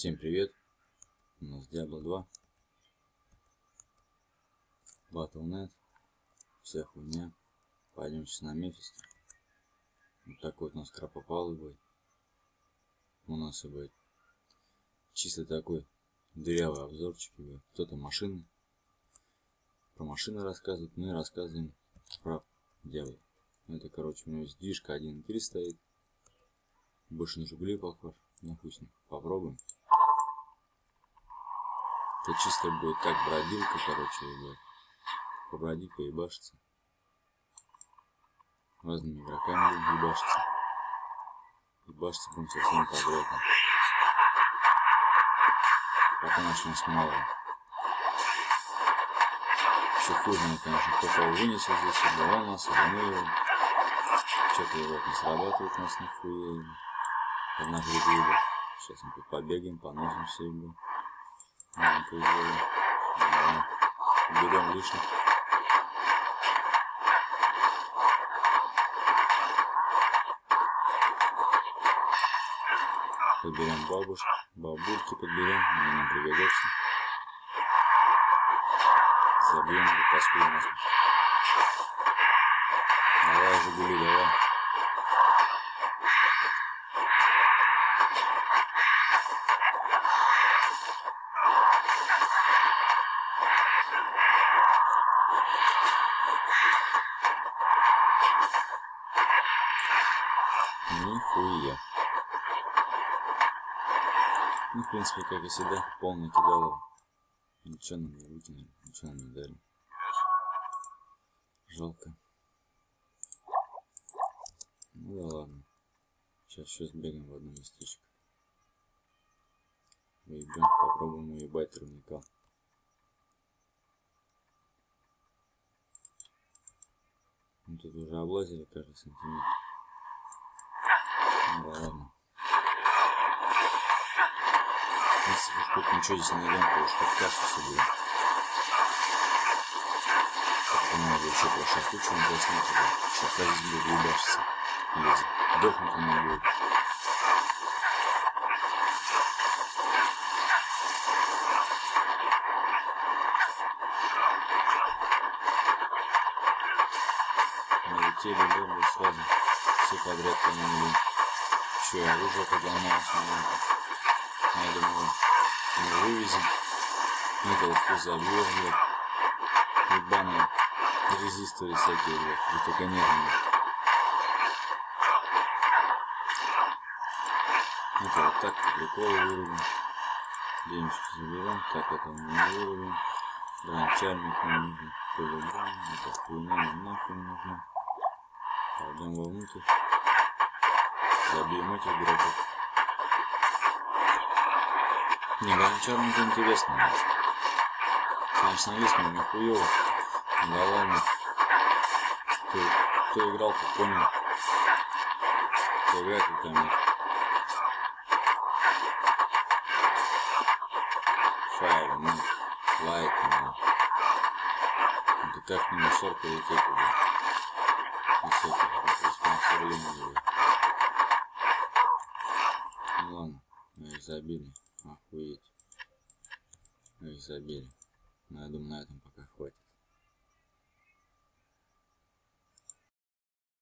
Всем привет! У нас Diablo 2 Battle.net. Вся хуйня. Пойдем сейчас на Мефисто. Вот такой вот у нас кропопалый будет. У нас и будет. Чисто такой дырявый обзорчик Кто-то машины. Про машины рассказывает Мы рассказываем про Diablo. Это короче у него есть движка 1.3 стоит. Больше на Жигули похож. Ну ним. Попробуем. Это чисто будет как бродилка, короче, ребят. Побродить, поебашиться. Разными игроками будем ебашиться. Ебашиться будем со всеми подряд. Пока нас нас мало. Еще хуже, конечно, кто кого вынесет здесь, отдавал нас, обмыл Что-то его не срабатывает нас нихуя. Одна грибы. Сейчас мы тут побегаем, поносимся и Маленько сделаем. Да. Берем лишних. Подберем бабушек, бабульки подберем, они нам пригодятся. Забьем эту паскуду нас. Давай, Жигули, давай. Нихуя. Ну, в принципе, как и всегда, полный кидало. Ничего нам не выкинули, ничего нам не дали. Жалко. Ну да ладно. Сейчас еще сбегаем в одно местечко. Выебем, попробуем уебать рудника. Мы тут уже облазили каждый сантиметр. Ну ладно. Если тут ничего здесь не то уж как кассу себе. Надо еще про шахту что-нибудь заснять. Шахта здесь будет ебашиться. Или сдохнуть у меня будет. Налетели, да, сразу все подряд по-моему еще оружие подломалось на Я думаю, мы вывезем. Вот кто забьет, блядь. Ебаные резисторы всякие, блядь. И только нервные. Это вот так по приколу вырубим. Денежку заберем. Так это мы не вырубим. Гранчарник нам нужен по-любому. Это хуйня нам нахуй не нужна. Пойдем вовнутрь. Забьем этих игроков. Не, гончарник интересно. Конечно, весьма нихуево. Да ладно. Кто, кто играл, то понял. Кто играет, то поймет. Файл, ну, лайк, ну. Это как не мусор полететь уже. И с этих, спонсорлинговые. Ну забили. Охуеть. Их забили. Но я думаю, на этом пока хватит.